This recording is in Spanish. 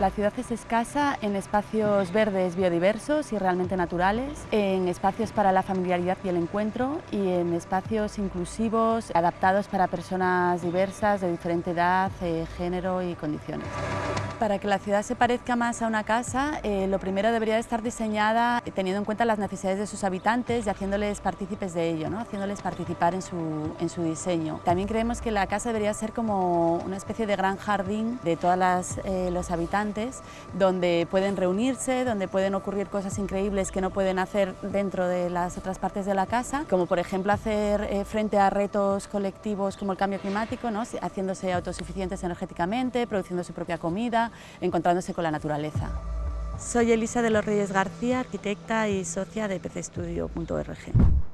La ciudad es escasa en espacios verdes biodiversos y realmente naturales, en espacios para la familiaridad y el encuentro y en espacios inclusivos adaptados para personas diversas de diferente edad, eh, género y condiciones. Para que la ciudad se parezca más a una casa, eh, lo primero debería estar diseñada teniendo en cuenta las necesidades de sus habitantes y haciéndoles partícipes de ello, ¿no? haciéndoles participar en su, en su diseño. También creemos que la casa debería ser como una especie de gran jardín de todos eh, los habitantes, donde pueden reunirse, donde pueden ocurrir cosas increíbles que no pueden hacer dentro de las otras partes de la casa, como por ejemplo hacer eh, frente a retos colectivos como el cambio climático, ¿no? haciéndose autosuficientes energéticamente, produciendo su propia comida, encontrándose con la naturaleza. Soy Elisa de los Reyes García, arquitecta y socia de pcestudio.org.